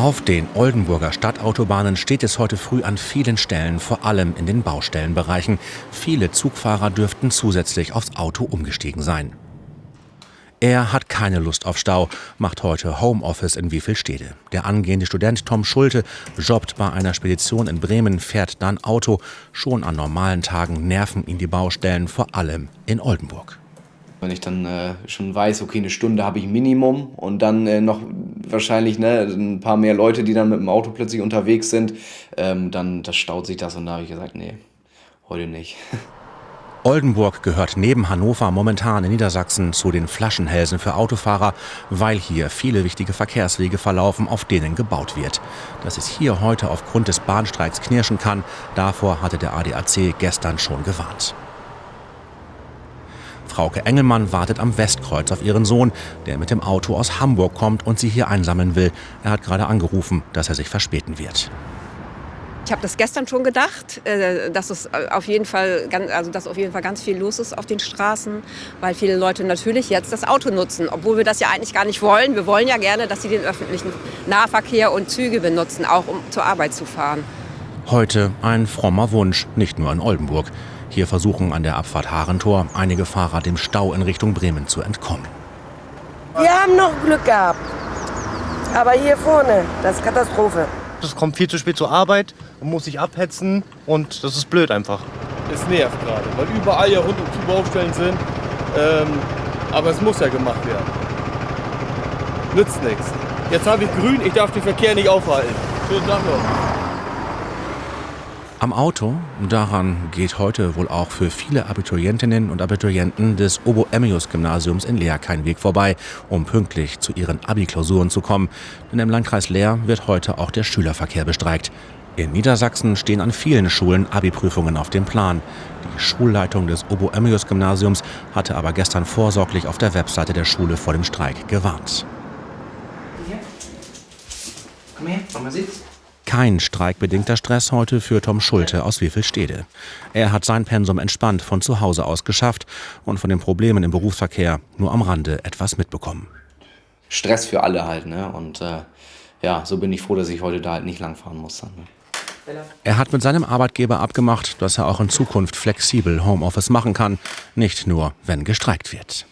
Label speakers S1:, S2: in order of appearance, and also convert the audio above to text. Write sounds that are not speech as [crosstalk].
S1: Auf den Oldenburger Stadtautobahnen steht es heute früh an vielen Stellen, vor allem in den Baustellenbereichen. Viele Zugfahrer dürften zusätzlich aufs Auto umgestiegen sein. Er hat keine Lust auf Stau, macht heute Homeoffice in Wiefelstede. Der angehende Student Tom Schulte jobbt bei einer Spedition in Bremen, fährt dann Auto. Schon an normalen Tagen nerven ihn die Baustellen, vor allem in Oldenburg.
S2: Wenn ich dann äh, schon weiß, okay, eine Stunde habe ich Minimum und dann äh, noch wahrscheinlich ne, ein paar mehr Leute, die dann mit dem Auto plötzlich unterwegs sind, ähm, dann das staut sich das und da habe ich gesagt, nee, heute nicht. [laughs]
S1: Oldenburg gehört neben Hannover momentan in Niedersachsen zu den Flaschenhälsen für Autofahrer, weil hier viele wichtige Verkehrswege verlaufen, auf denen gebaut wird. Dass es hier heute aufgrund des Bahnstreiks knirschen kann, davor hatte der ADAC gestern schon gewarnt. Frauke Engelmann wartet am Westkreuz auf ihren Sohn, der mit dem Auto aus Hamburg kommt und sie hier einsammeln will. Er hat gerade angerufen, dass er sich verspäten wird.
S3: Ich habe das gestern schon gedacht, äh, dass es auf jeden Fall, also dass auf jeden Fall ganz viel los ist auf den Straßen, weil viele Leute natürlich jetzt das Auto nutzen, obwohl wir das ja eigentlich gar nicht wollen. Wir wollen ja gerne, dass sie den öffentlichen Nahverkehr und Züge benutzen, auch um zur Arbeit zu fahren.
S1: Heute ein frommer Wunsch, nicht nur in Oldenburg. Hier versuchen an der Abfahrt Harentor einige Fahrer dem Stau in Richtung Bremen zu entkommen.
S4: Wir haben noch Glück gehabt. Aber hier vorne, das ist Katastrophe.
S5: Das kommt viel zu spät zur Arbeit und muss sich abhetzen und das ist blöd einfach.
S6: Es nervt gerade, weil überall ja rund um die Baustellen sind. Ähm, aber es muss ja gemacht werden. Nützt nichts. Jetzt habe ich grün, ich darf den Verkehr nicht aufhalten. Schönen Tag noch.
S1: Am Auto, daran geht heute wohl auch für viele Abiturientinnen und Abiturienten des Obo-Emmius-Gymnasiums in Leer kein Weg vorbei, um pünktlich zu ihren Abi-Klausuren zu kommen. Denn im Landkreis Leer wird heute auch der Schülerverkehr bestreikt. In Niedersachsen stehen an vielen Schulen Abi-Prüfungen auf dem Plan. Die Schulleitung des Obo-Emmius-Gymnasiums hatte aber gestern vorsorglich auf der Webseite der Schule vor dem Streik gewarnt. Komm her, komm mal sitz. Kein streikbedingter Stress heute für Tom Schulte aus Wiefelstede. Er hat sein Pensum entspannt von zu Hause aus geschafft und von den Problemen im Berufsverkehr nur am Rande etwas mitbekommen.
S2: Stress für alle halt, ne? Und äh, ja, so bin ich froh, dass ich heute da halt nicht langfahren muss. Dann, ne?
S1: Er hat mit seinem Arbeitgeber abgemacht, dass er auch in Zukunft flexibel Homeoffice machen kann, nicht nur, wenn gestreikt wird.